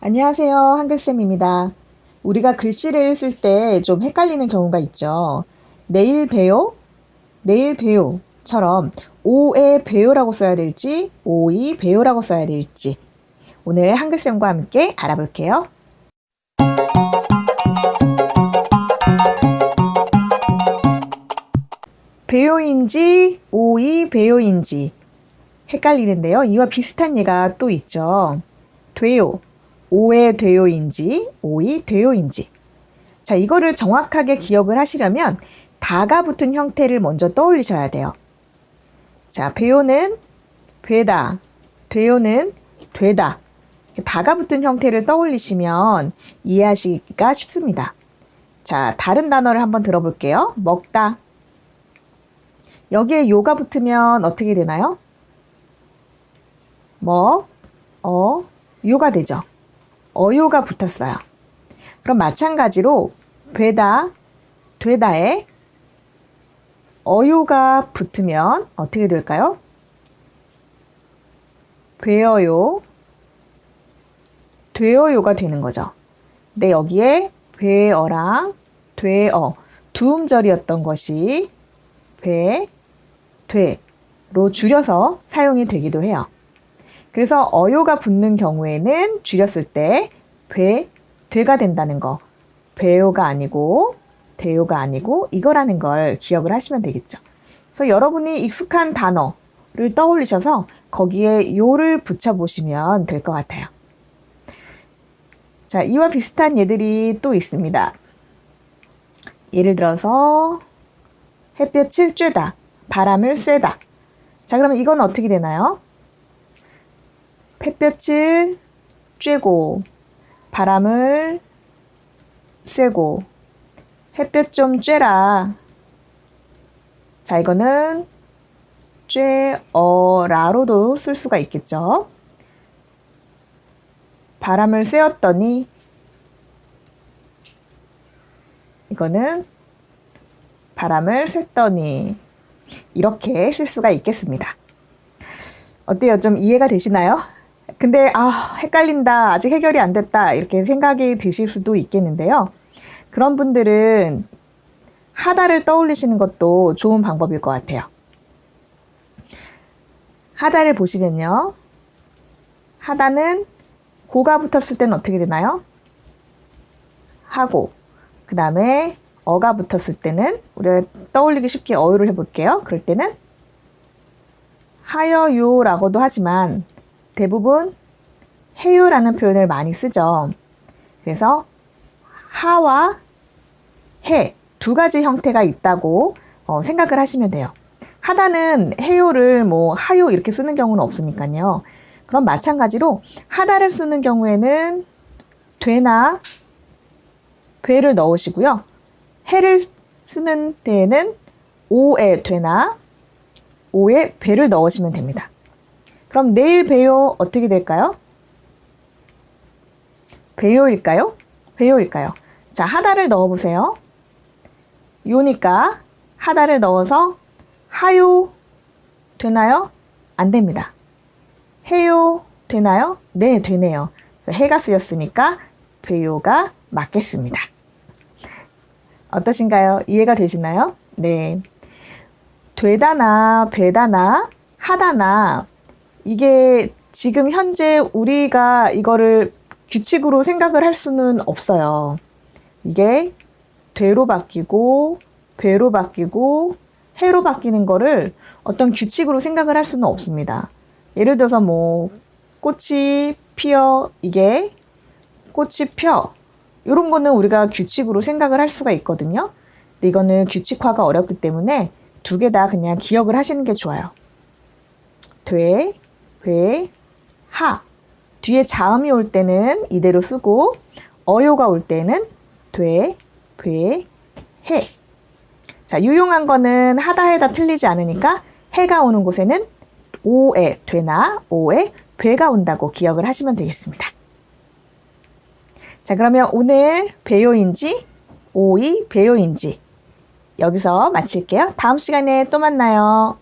안녕하세요. 한글쌤입니다. 우리가 글씨를 쓸 때 좀 헷갈리는 경우가 있죠. 내일 배요? 내일 배요처럼 오에 배요라고 써야 될지 오이 배요라고 써야 될지 오늘 한글쌤과 함께 알아볼게요. 배요인지 오이 배요인지 헷갈리는데요. 이와 비슷한 예가 또 있죠. 돼요. 오에 돼요인지 오이 돼요인지 자 이거를 정확하게 기억을 하시려면 다가 붙은 형태를 먼저 떠올리셔야 돼요. 자 배요는 되다 돼요는 되다 다가 붙은 형태를 떠올리시면 이해하시기가 쉽습니다. 자 다른 단어를 한번 들어볼게요. 먹다 여기에 요가 붙으면 어떻게 되나요? 먹, 어, 요가 되죠. 어요가 붙었어요. 그럼 마찬가지로 되다, 되다에 어요가 붙으면 어떻게 될까요? 되어요, 되어요가 되는 거죠. 근데 여기에 되어랑 되어 두 음절이었던 것이 되, 되로 줄여서 사용이 되기도 해요. 그래서 어요가 붙는 경우에는 줄였을 때 되, 되가 된다는 거. 배요가 아니고 대요가 아니고 이거라는 걸 기억을 하시면 되겠죠. 그래서 여러분이 익숙한 단어를 떠올리셔서 거기에 요를 붙여보시면 될 것 같아요. 자, 이와 비슷한 예들이 또 있습니다. 예를 들어서 햇볕을 쬐다, 바람을 쐬다. 자, 그러면 이건 어떻게 되나요? 햇볕을 쬐고 바람을 쐬고 햇볕 좀 쬐라. 자, 이거는 쬐어라로도 쓸 수가 있겠죠. 바람을 쐬었더니 이거는 바람을 쐈더니 이렇게 쓸 수가 있겠습니다. 어때요? 좀 이해가 되시나요? 근데 아 헷갈린다. 아직 해결이 안 됐다. 이렇게 생각이 드실 수도 있겠는데요. 그런 분들은 하다를 떠올리시는 것도 좋은 방법일 것 같아요. 하다를 보시면요. 하다는 고가 붙었을 때는 어떻게 되나요? 하고 그 다음에 어가 붙었을 때는 우리가 떠올리기 쉽게 어유를 해볼게요. 그럴 때는 하여요라고도 하지만 대부분 해요라는 표현을 많이 쓰죠. 그래서 하와 해 두 가지 형태가 있다고 어, 생각을 하시면 돼요. 하다는 해요를 뭐 하요 이렇게 쓰는 경우는 없으니까요. 그럼 마찬가지로 하다를 쓰는 경우에는 되나 되를 넣으시고요. 해를 쓰는 때에는 오에 되나 오에 배를 넣으시면 됩니다. 그럼 내일 배요 어떻게 될까요? 배요일까요? 배요일까요? 자, 하다를 넣어보세요. 요니까 하다를 넣어서 하요 되나요? 안 됩니다. 해요 되나요? 네, 되네요. 해가 쓰였으니까 배요가 맞겠습니다. 어떠신가요? 이해가 되시나요? 네. 되다나 배다나 하다나 이게 지금 현재 우리가 이거를 규칙으로 생각을 할 수는 없어요. 이게 되로 바뀌고 배로 바뀌고 해로 바뀌는 거를 어떤 규칙으로 생각을 할 수는 없습니다. 예를 들어서 뭐 꽃이 피어 이게 꽃이 펴 이런 거는 우리가 규칙으로 생각을 할 수가 있거든요. 근데 이거는 규칙화가 어렵기 때문에 두 개 다 그냥 기억을 하시는 게 좋아요. 돼, 회, 하. 뒤에 자음이 올 때는 이대로 쓰고 어요가 올 때는 돼, 배, 해. 자, 유용한 거는 하다 해다 틀리지 않으니까 해가 오는 곳에는 오에 되나 오에 배가 온다고 기억을 하시면 되겠습니다. 자, 그러면 오늘 배요인지 오이 배요인지 여기서 마칠게요. 다음 시간에 또 만나요.